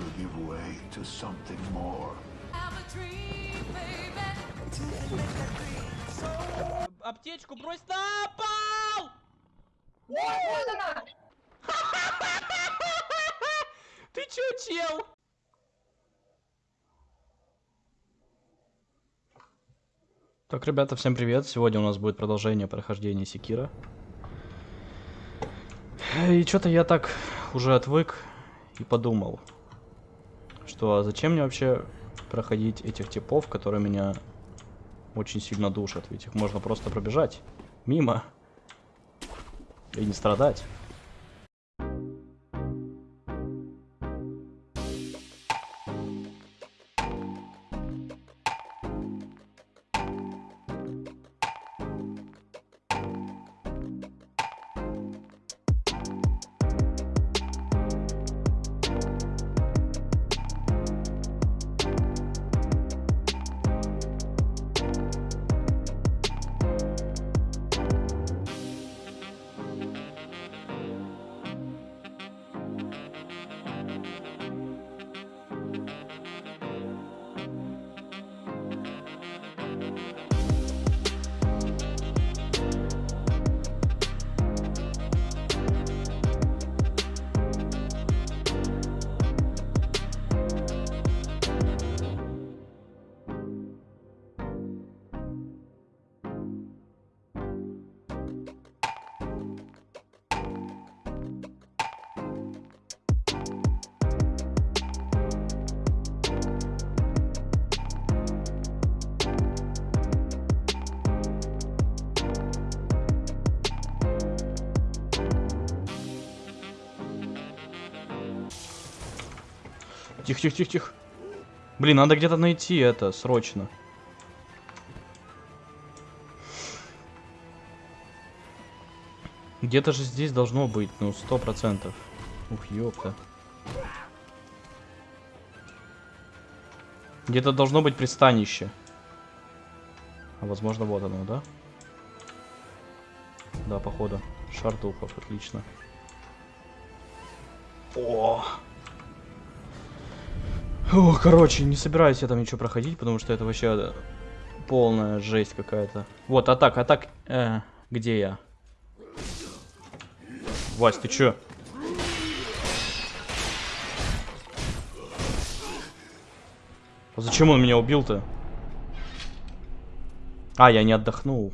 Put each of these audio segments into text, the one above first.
will give way to something more. Аптечку брось на пол! Вот она! Ты чё, чел? Так, ребята, всем привет. Сегодня у нас будет продолжение прохождения Секира. И что-то я так уже отвык и подумал, что а зачем мне вообще проходить этих типов, которые меня очень сильно душат. Ведь их можно просто пробежать мимо и не страдать. Тихо, тихо, тихо, тихо. Блин, надо где-то найти это срочно. Где-то же здесь должно быть, ну, сто процентов. Ух, ёпта. Где-то должно быть пристанище. А возможно, вот оно, да? Да, походу. Шар духов, отлично. О! О, короче, не собираюсь я там ничего проходить, потому что это вообще э, полная жесть какая-то. Вот, а так, а так, э, где я? Вась, ты чё? А зачем он меня убил-то? А, я не отдохнул.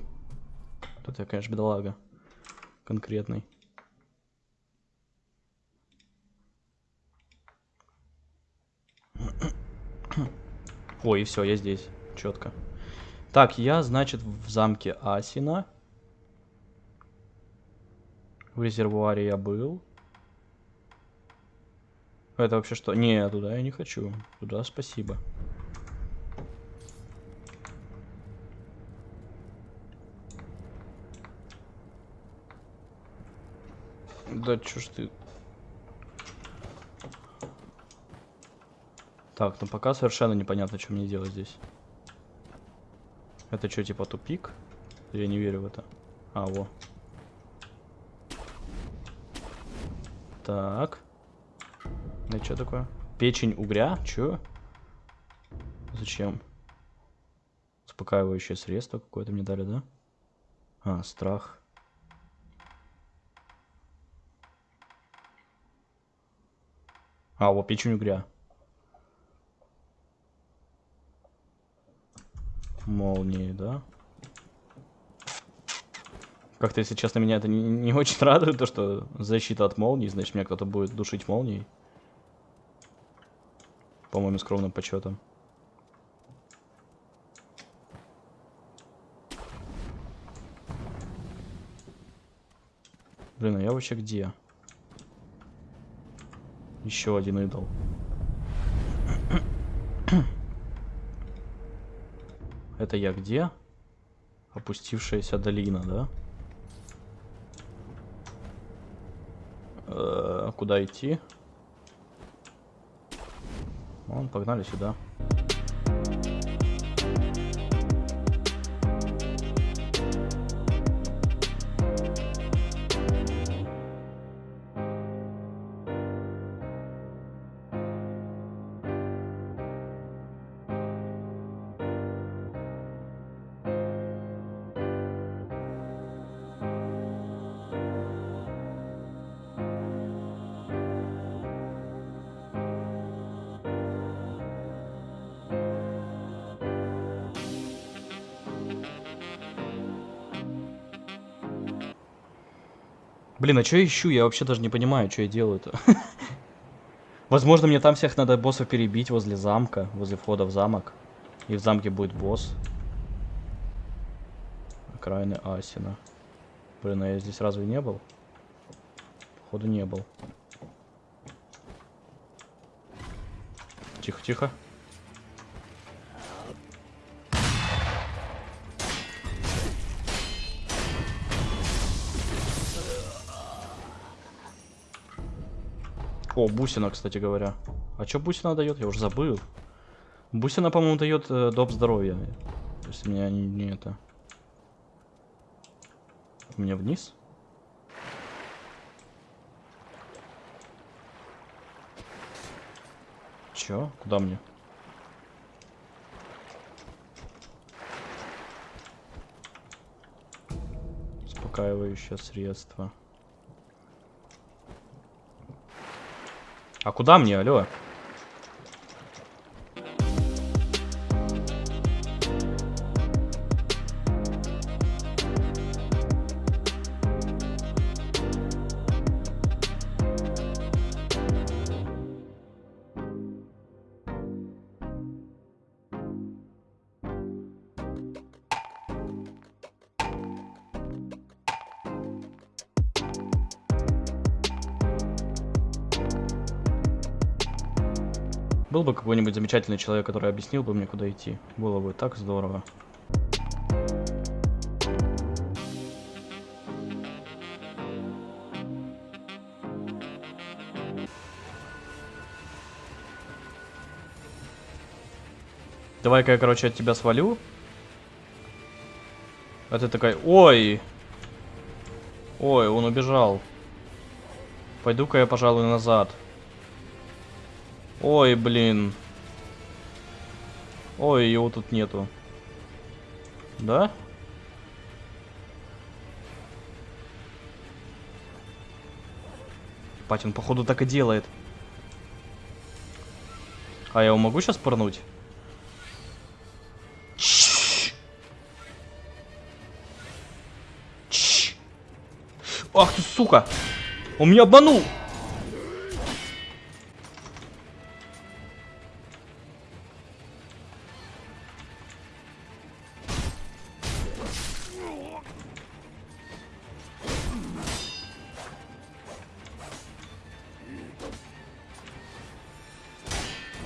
Тут я, конечно, бедолага. Конкретный. Ой, и все, я здесь. Четко. Так, я, значит, в замке Асина. В резервуаре я был. Это вообще что? Не, туда я не хочу. Туда спасибо. Да чё ж ты... Так, ну пока совершенно непонятно, что мне делать здесь. Это что, типа тупик? Я не верю в это. А, во. Так. Это что такое? Печень угря? Чё? Зачем? Успокаивающее средство какое-то мне дали, да? А, страх. А, вот печень угря. Молнии, да? Как-то, если честно, меня это не, не очень радует, то что защита от молнии, значит, меня кто-то будет душить молнией. По моим скромным подсчетам. Блин, а я вообще где? Еще один идол. Это я где? Опустившаяся долина, да? Э -э куда идти? Вон, погнали сюда. Блин, а что я ищу? Я вообще даже не понимаю, что я делаю-то. Возможно, мне там всех надо боссов перебить возле замка, возле входа в замок. И в замке будет босс. Окраины Асина. Блин, а я здесь разве не был? Походу не был. Тихо, О, бусина, кстати говоря. А что бусина дает? Я уже забыл. Бусина, по-моему, дает э, доп здоровья. Если меня не, не это. Мне вниз? Чё? Куда мне? Успокаивающее средство. А куда мне, алло? Был бы какой-нибудь замечательный человек, который объяснил бы мне, куда идти. Было бы так здорово. Давай-ка я, короче, от тебя свалю. А ты такая, ой! Ой, он убежал. Пойду-ка я, пожалуй, назад. Ой, блин. Ой, его тут нету. Да? Пать, он походу так и делает. А я его могу сейчас пырнуть? Чш. Чш. Ах ты, сука! Он меня обманул!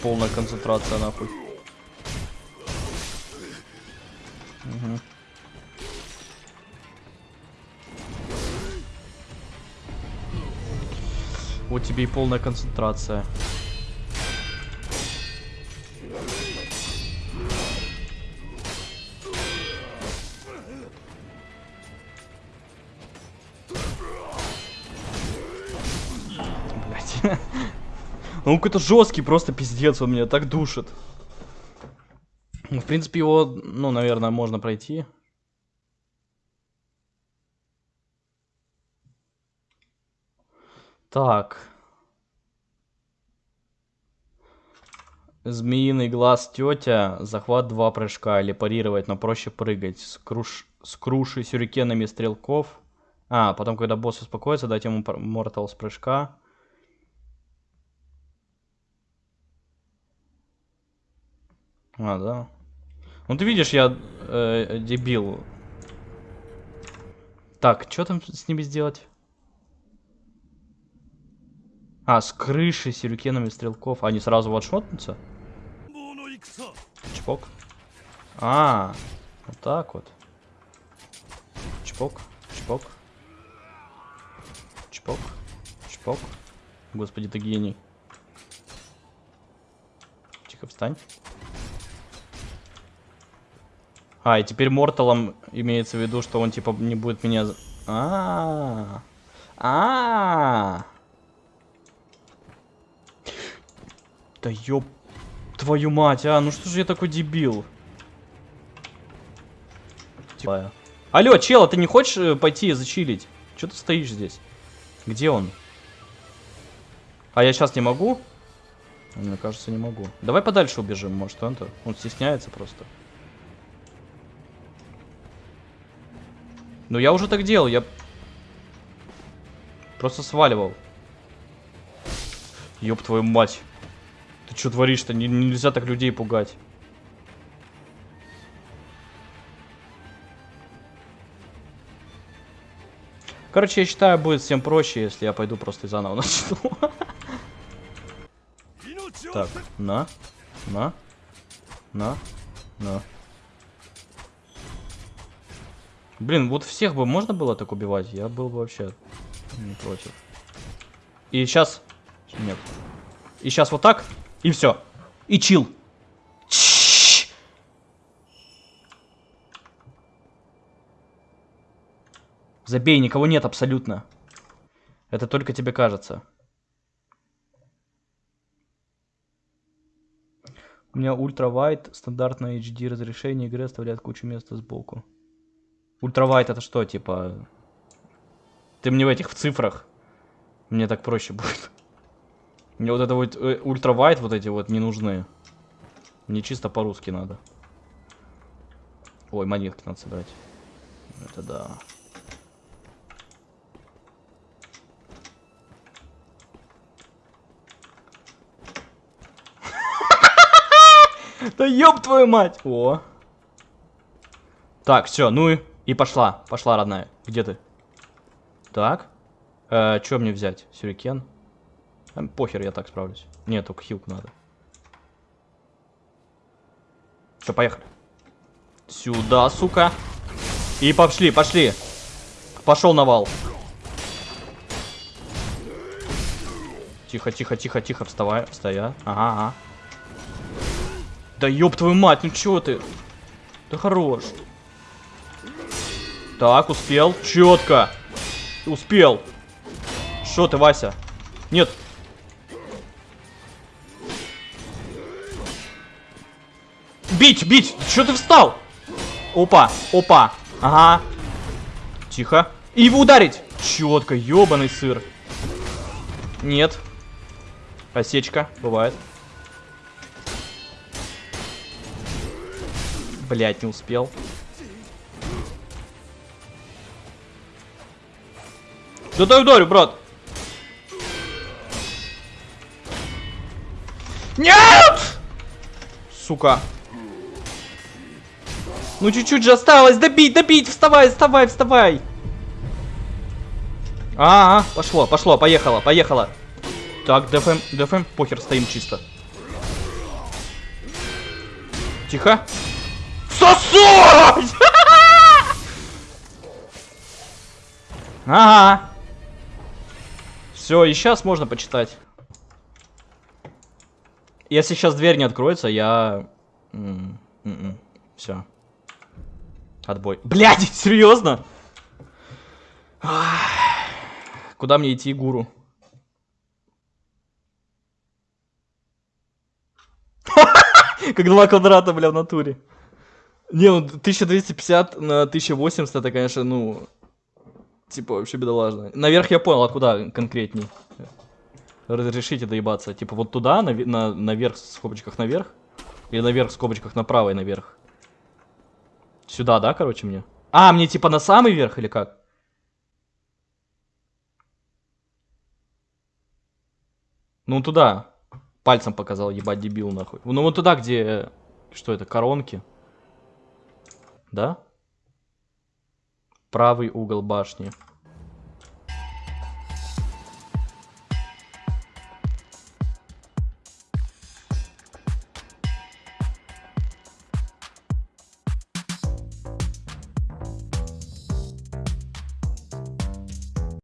Полная концентрация, нахуй. Мгм. Вот тебе и полная концентрация. Блять. Он какой-то жесткий, просто пиздец, он меня так душит. Ну, в принципе, его, ну, наверное, можно пройти. Так. Змеиный глаз тетя. Захват два прыжка. Или парировать, но проще прыгать. Скруш... Скруши сюрикенами стрелков. А, потом, когда босс успокоится, дать ему мортал с прыжка. А, да. Ну ты видишь, я э, дебил. Так, что там с ними сделать? А, с крыши сюрикенами стрелков. Они сразу ватшотнутся? Чпок. А, вот так вот. Чпок, чпок. Чпок, чпок. Господи, ты гений. Тихо, встань. А, и теперь Морталом имеется в виду, что он типа не будет меня... А, -а, -а. Да ёб... Твою мать, а, ну что же я такой дебил? Типа... Алло, чел, а ты не хочешь э, пойти зачилить? Че ты стоишь здесь? Где он? А я сейчас не могу? Мне кажется, не могу. Давай подальше убежим, может он-то... Он стесняется просто. Ну я уже так делал, я... Просто сваливал. Ёб твою мать. Ты что творишь-то? Не- нельзя так людей пугать. Короче, я считаю, будет всем проще, если я пойду просто заново начну. Так, на, на, на, на. Блин, вот всех бы можно было так убивать, я был бы вообще не против. И сейчас... Нет. И сейчас вот так, и все. И чил. Забей, никого нет абсолютно. Это только тебе кажется. У меня ультравайт, стандартное HD разрешение игры оставляет кучу места сбоку. Ультравайт это что, типа... Ты мне в этих, в цифрах. Мне так проще будет. Мне вот это вот э, ультравайт вот эти вот не нужны. Мне чисто по-русски надо. Ой, монетки надо собрать. Это да. Да ёб твою мать! О. Так, все, ну и, и пошла. Пошла, родная. Где ты? Так. Э, что мне взять? Сюрикен? А, похер, я так справлюсь. Нет, только хилку надо. Все, поехали. Сюда, сука. И пошли, пошли. Пошел навал. Тихо, тихо, тихо, тихо, вставай, стоя. Ага, ага. Да ёб твою мать, ну чё ты? Да хорош. Так, успел. Четко. Успел. Что ты, Вася? Нет. Бить, бить! Что ты встал? Опа, опа. Ага. Тихо. И его ударить. Четко, ёбаный сыр. Нет. Осечка, бывает. Блять, не успел. Да дай ударю, брат. Нет! Сука. Ну чуть-чуть же осталось. Добить, добить. Вставай, вставай, вставай. А, -а, -а пошло, пошло, поехало, поехало. Так, ДФМ, ДФМ, похер, стоим чисто. Тихо. Сосой! Ага. Все, и сейчас можно почитать. Если сейчас дверь не откроется, я... Все. Отбой. Блядь, серьезно? Куда мне идти, гуру? Как два квадрата, бля, в натуре. Не, ну 1250 на 1080 это, конечно, ну... Типа, вообще бедолажно. Наверх я понял, а куда конкретней? Разрешите доебаться. Типа, вот туда, на, на, наверх, в скобочках наверх? Или наверх, в скобочках направо и наверх? Сюда, да, короче, мне? А, мне типа на самый верх или как? Ну, туда. Пальцем показал, ебать, дебил, нахуй. Ну, вот туда, где... Что это, коронки? Да? Правый угол башни.